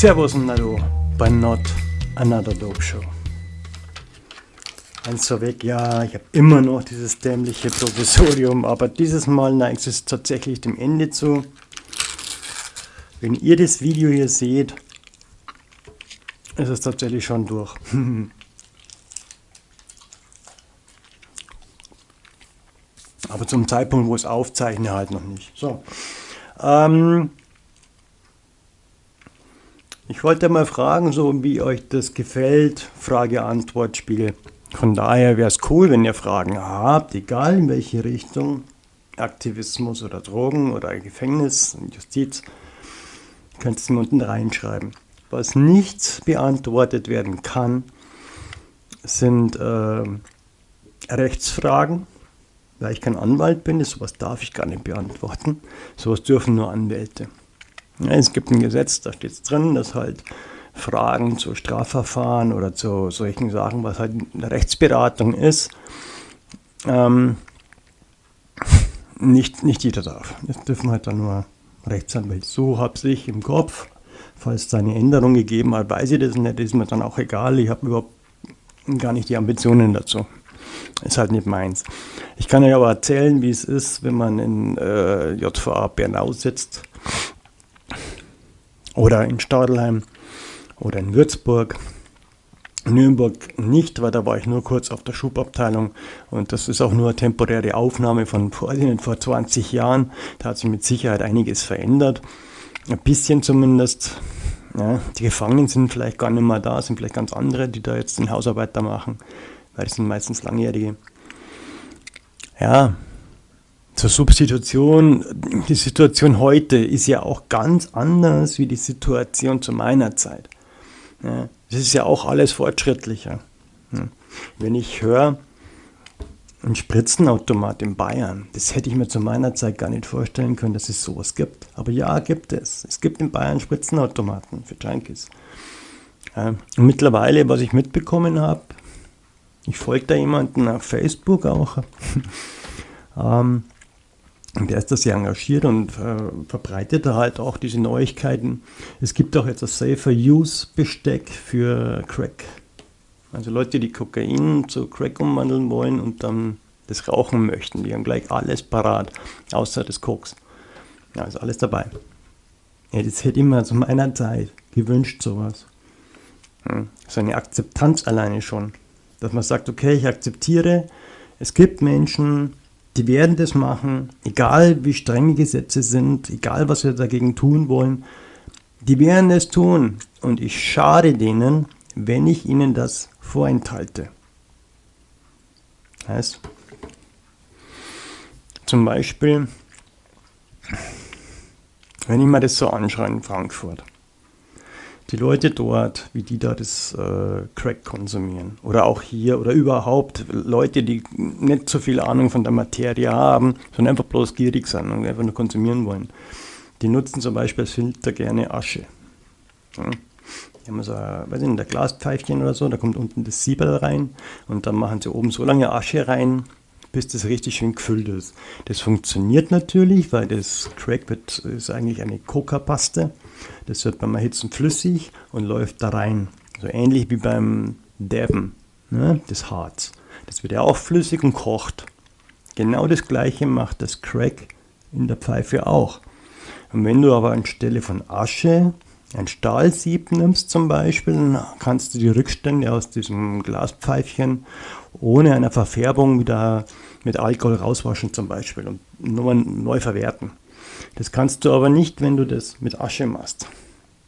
Servus und Hallo bei Not Another Dope Show. Eins vorweg, ja, ich habe immer noch dieses dämliche Provisorium, aber dieses Mal neigt es tatsächlich dem Ende zu. Wenn ihr das Video hier seht, ist es tatsächlich schon durch. aber zum Zeitpunkt, wo ich es aufzeichne, halt noch nicht. So. Ähm, ich wollte mal fragen, so wie euch das gefällt, Frage-Antwort-Spiel. Von daher wäre es cool, wenn ihr Fragen habt, egal in welche Richtung, Aktivismus oder Drogen oder Gefängnis, Justiz, könnt ihr es mir unten reinschreiben. Was nicht beantwortet werden kann, sind äh, Rechtsfragen, weil ich kein Anwalt bin, sowas darf ich gar nicht beantworten. Sowas dürfen nur Anwälte. Es gibt ein Gesetz, da steht es drin, dass halt Fragen zu Strafverfahren oder zu solchen Sachen, was halt eine Rechtsberatung ist, ähm, nicht, nicht jeder darf. Das dürfen halt dann nur Rechtsanwälte. So habe ich im Kopf. Falls es eine Änderung gegeben hat, weiß ich das nicht, ist mir dann auch egal. Ich habe überhaupt gar nicht die Ambitionen dazu. Ist halt nicht meins. Ich kann euch aber erzählen, wie es ist, wenn man in äh, JVA Bernau sitzt oder in Stadelheim oder in Würzburg. Nürnberg nicht, weil da war ich nur kurz auf der Schubabteilung und das ist auch nur eine temporäre Aufnahme von vor, vor 20 Jahren. Da hat sich mit Sicherheit einiges verändert. Ein bisschen zumindest. Ja, die Gefangenen sind vielleicht gar nicht mehr da, sind vielleicht ganz andere, die da jetzt den Hausarbeiter machen, weil das sind meistens Langjährige. Ja, zur Substitution, die Situation heute ist ja auch ganz anders wie die Situation zu meiner Zeit. Das ist ja auch alles fortschrittlicher. Wenn ich höre, ein Spritzenautomat in Bayern, das hätte ich mir zu meiner Zeit gar nicht vorstellen können, dass es sowas gibt. Aber ja, gibt es. Es gibt in Bayern Spritzenautomaten für Junkies. Und mittlerweile, was ich mitbekommen habe, ich folge da jemanden auf Facebook auch, ähm, der ist da sehr engagiert und äh, verbreitet da halt auch diese Neuigkeiten. Es gibt auch jetzt das Safer Use Besteck für Crack. Also Leute, die Kokain zu Crack umwandeln wollen und dann das rauchen möchten, die haben gleich alles parat, außer das Koks. Ja, ist alles dabei. Ja, das hätte ich mir zu meiner Zeit gewünscht, sowas. Hm. So eine Akzeptanz alleine schon. Dass man sagt, okay, ich akzeptiere, es gibt Menschen, die werden das machen, egal wie streng die Gesetze sind, egal was wir dagegen tun wollen. Die werden es tun und ich schade denen, wenn ich ihnen das vorenthalte. Heißt, zum Beispiel, wenn ich mir das so anschaue in Frankfurt, die Leute dort, wie die da das äh, Crack konsumieren. Oder auch hier oder überhaupt Leute, die nicht so viel Ahnung von der Materie haben, sondern einfach bloß gierig sind und einfach nur konsumieren wollen. Die nutzen zum Beispiel als Filter gerne Asche. Ja. Die haben so weiß nicht, ein Glaspfeifchen oder so, da kommt unten das Siebel rein und dann machen sie oben so lange Asche rein, bis das richtig schön gefüllt ist. Das funktioniert natürlich, weil das Crack ist eigentlich eine Coca-Paste. Das wird beim Erhitzen flüssig und läuft da rein. So ähnlich wie beim Dabben ne, des Harz. Das wird ja auch flüssig und kocht. Genau das gleiche macht das Crack in der Pfeife auch. Und wenn du aber anstelle von Asche ein Stahlsieb nimmst zum Beispiel, dann kannst du die Rückstände aus diesem Glaspfeifchen ohne eine Verfärbung wieder mit Alkohol rauswaschen zum Beispiel und nochmal neu verwerten. Das kannst du aber nicht, wenn du das mit Asche machst.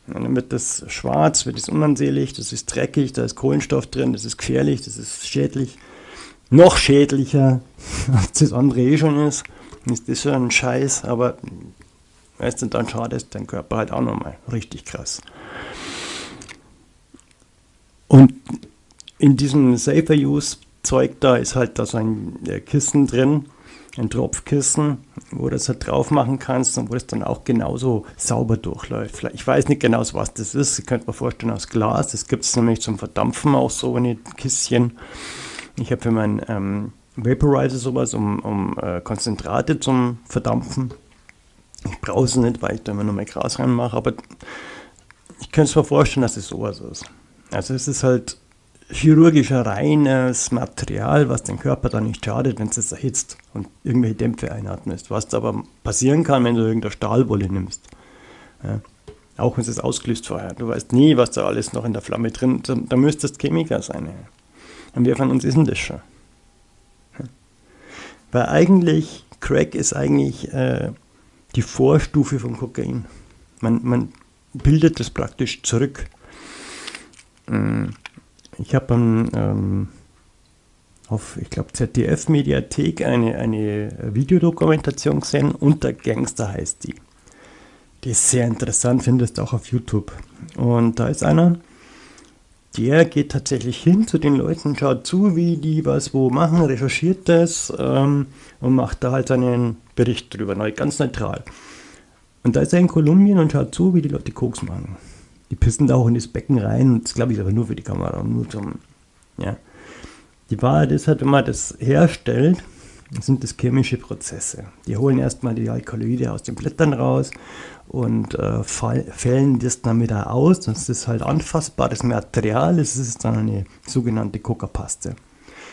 dann wird das schwarz, wird es unansehnlich, das ist dreckig, da ist Kohlenstoff drin, das ist gefährlich, das ist schädlich. Noch schädlicher, als das andere eh schon ist, ist das schon ein Scheiß, aber weißt du, dann schadest dein Körper halt auch nochmal richtig krass. Und in diesem Safer Use Zeug da ist halt da so ein Kissen drin, ein Tropfkissen, wo du das halt drauf machen kannst und wo das dann auch genauso sauber durchläuft. Ich weiß nicht genau, was das ist. Ihr könnt mir vorstellen, aus Glas. Das gibt es nämlich zum Verdampfen auch so ein Kisschen. Ich habe für meinen ähm, Vaporizer sowas, um, um äh, Konzentrate zum Verdampfen. Ich brauche es nicht, weil ich da immer nur mein Gras reinmache, aber ich könnte es mir vorstellen, dass es sowas ist. Also es ist halt chirurgisch reines Material, was den Körper dann nicht schadet, wenn es es erhitzt und irgendwelche Dämpfe einatmest. Was aber passieren kann, wenn du irgendeine Stahlwolle nimmst. Ja. Auch wenn es ausgelöst vorher. Du weißt nie, was da alles noch in der Flamme drin ist. Da, da müsste es Chemiker sein. Ja. Und wer von uns ist denn das schon? Ja. Weil eigentlich, Crack ist eigentlich äh, die Vorstufe von Kokain. Man, man bildet das praktisch zurück. Mm. Ich habe ähm, auf, ich glaube, ZDF-Mediathek eine, eine Videodokumentation gesehen, Unter Gangster heißt die. Die ist sehr interessant, findest du auch auf YouTube. Und da ist einer, der geht tatsächlich hin zu den Leuten, schaut zu, wie die was wo machen, recherchiert das ähm, und macht da halt seinen Bericht drüber, ganz neutral. Und da ist er in Kolumbien und schaut zu, wie die Leute Koks machen. Die pissen da auch in das Becken rein und das glaube ich aber nur für die Kamera, nur zum, ja. Die Wahrheit ist halt, wenn man das herstellt, sind das chemische Prozesse. Die holen erstmal die Alkaloide aus den Blättern raus und äh, fällen das dann wieder aus. Das ist halt anfassbares Material, das ist dann eine sogenannte Coca-Paste.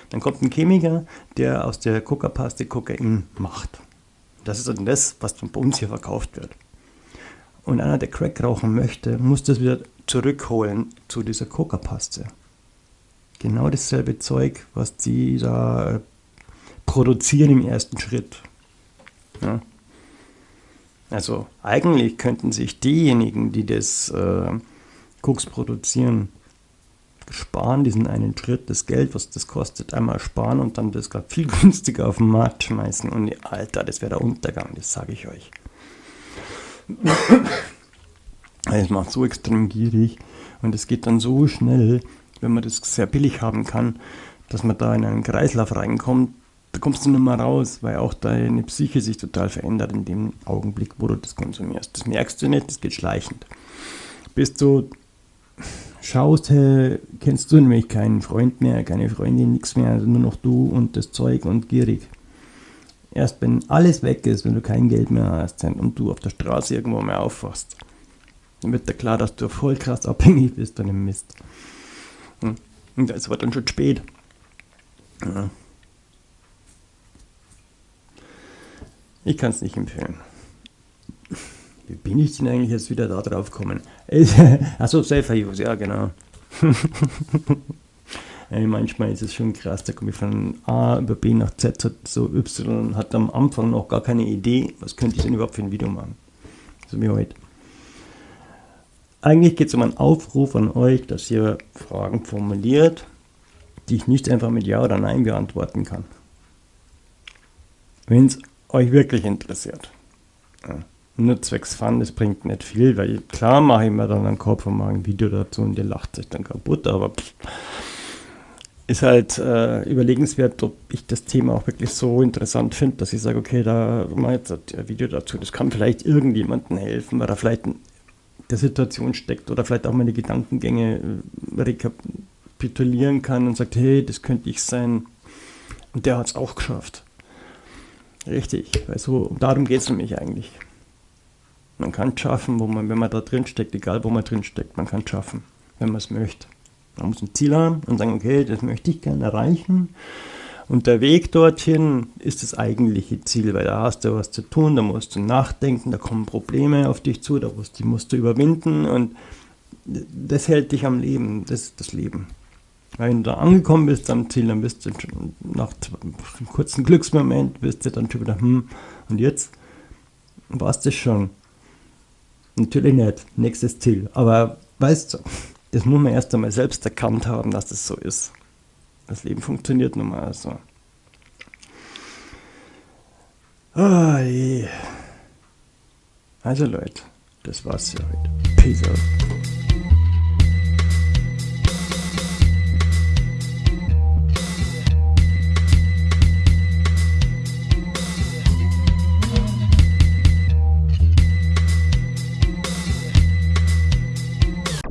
Dann kommt ein Chemiker, der aus der Coca-Paste Kokain macht. Das ist dann das, was bei uns hier verkauft wird. Und einer, der Crack rauchen möchte, muss das wieder zurückholen zu dieser Coca-Paste. Genau dasselbe Zeug, was die da äh, produzieren im ersten Schritt. Ja. Also eigentlich könnten sich diejenigen, die das äh, Koks produzieren, sparen, diesen einen Schritt, das Geld, was das kostet, einmal sparen und dann das gerade viel günstiger auf den Markt schmeißen. Und Alter, das wäre der Untergang, das sage ich euch. Es macht so extrem gierig und es geht dann so schnell, wenn man das sehr billig haben kann, dass man da in einen Kreislauf reinkommt, da kommst du nicht mehr raus, weil auch deine Psyche sich total verändert in dem Augenblick, wo du das konsumierst. Das merkst du nicht, das geht schleichend. Bis du schaust, hey, kennst du nämlich keinen Freund mehr, keine Freundin, nichts mehr, also nur noch du und das Zeug und gierig. Erst wenn alles weg ist, wenn du kein Geld mehr hast und du auf der Straße irgendwo mehr aufwachst, dann wird dir klar, dass du voll krass abhängig bist von dem Mist. Hm. Und es war dann schon spät. Ich kann es nicht empfehlen. Wie bin ich denn eigentlich jetzt wieder da drauf gekommen? Achso, Safer Use, ja genau. Ey, manchmal ist es schon krass, da komme ich von A über B nach Z, hat so Y hat am Anfang noch gar keine Idee, was könnte ich denn überhaupt für ein Video machen. So wie heute. Eigentlich geht es um einen Aufruf an euch, dass ihr Fragen formuliert, die ich nicht einfach mit Ja oder Nein beantworten kann. Wenn es euch wirklich interessiert. Ja. Nur zwecks Fun, das bringt nicht viel, weil klar mache ich mir dann einen Kopf und mache ein Video dazu und ihr lacht sich dann kaputt, aber pff, ist halt äh, überlegenswert, ob ich das Thema auch wirklich so interessant finde, dass ich sage, okay, da mache ich jetzt ein Video dazu. Das kann vielleicht irgendjemandem helfen, weil er vielleicht in der Situation steckt oder vielleicht auch meine Gedankengänge äh, rekapitulieren kann und sagt, hey, das könnte ich sein. Und der hat es auch geschafft. Richtig, weil so darum geht es nämlich eigentlich. Man kann es schaffen, wo man, wenn man da drin steckt, egal wo man drin steckt, man kann es schaffen, wenn man es möchte. Man muss ein Ziel haben und sagen, okay, das möchte ich gerne erreichen. Und der Weg dorthin ist das eigentliche Ziel, weil da hast du was zu tun, da musst du nachdenken, da kommen Probleme auf dich zu, da musst, die musst du überwinden und das hält dich am Leben, das ist das Leben. Wenn du da angekommen bist am Ziel, dann bist du nach einem kurzen Glücksmoment, bist du dann schon wieder, hm, und jetzt war es das schon. Natürlich nicht, nächstes Ziel. Aber weißt du, das muss man erst einmal selbst erkannt haben, dass das so ist. Das Leben funktioniert nun mal so. Je. Also Leute, das war's für heute. Peace out.